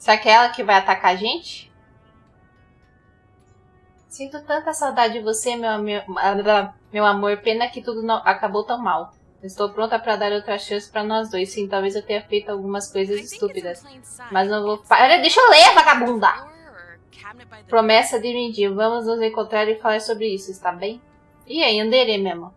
Será que é ela que vai atacar a gente? Sinto tanta saudade de você, meu, meu, meu amor. Pena que tudo não, acabou tão mal. Estou pronta para dar outra chance para nós dois. Sim, talvez eu tenha feito algumas coisas estúpidas. Mas não vou. Para, deixa eu ler, vagabunda! Promessa de Mindy. Vamos nos encontrar e falar sobre isso, está bem? E aí, Andere mesmo?